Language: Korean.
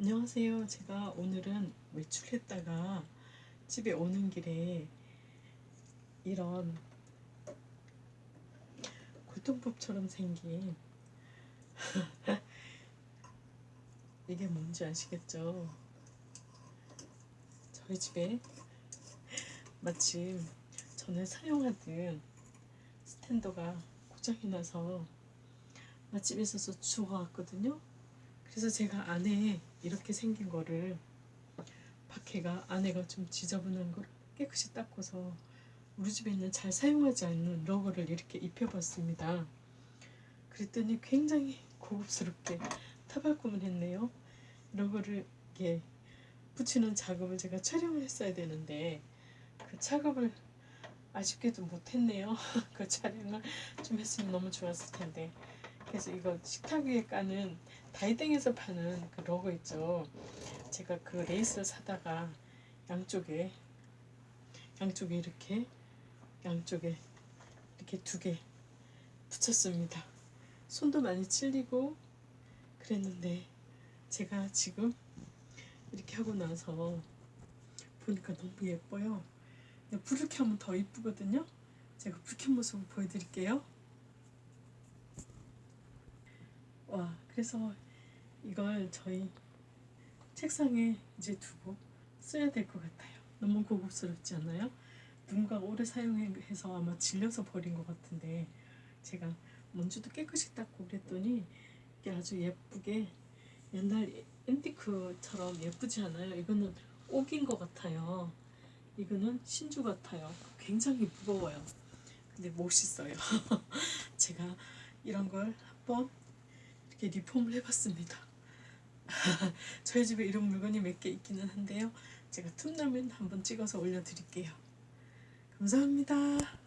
안녕하세요. 제가 오늘은 외출했다가 집에 오는 길에 이런 골동법처럼 생긴 이게 뭔지 아시겠죠? 저희 집에 마침 전에 사용하던 스탠더가 고장이 나서 마침 있어서 주워 왔거든요. 그래서 제가 안에 이렇게 생긴 거를 밖에가 안에가 좀 지저분한 걸 깨끗이 닦아서 우리 집에 있는 잘 사용하지 않는 러그를 이렇게 입혀봤습니다. 그랬더니 굉장히 고급스럽게 타발꿈을 했네요. 러그를 이렇게 붙이는 작업을 제가 촬영을 했어야 되는데 그 작업을 아쉽게도 못했네요. 그 촬영을 좀 했으면 너무 좋았을 텐데 그래서 이거 식탁 위에 까는 다이땡에서 파는 그 러그 있죠. 제가 그 레이스를 사다가 양쪽에 양쪽에 이렇게 양쪽에 이렇게 두 개 붙였습니다. 손도 많이 찔리고 그랬는데 제가 지금 이렇게 하고 나서 보니까 너무 예뻐요. 불을 켜면 더 이쁘거든요. 제가 불 켠 모습을 보여드릴게요. 와 그래서 이걸 저희 책상에 이제 두고 써야 될 것 같아요. 너무 고급스럽지 않나요? 누군가 오래 사용해서 아마 질려서 버린 것 같은데 제가 먼지도 깨끗이 닦고 그랬더니 이게 아주 예쁘게 옛날 앤티크처럼 예쁘지 않아요? 이거는 옥인 것 같아요. 이거는 신주 같아요. 굉장히 무거워요. 근데 멋있어요. 제가 이런 걸 한번 리폼을 해봤습니다. 저희 집에 이런 물건이 몇 개 있기는 한데요. 제가 틈나면 한번 찍어서 올려드릴게요. 감사합니다.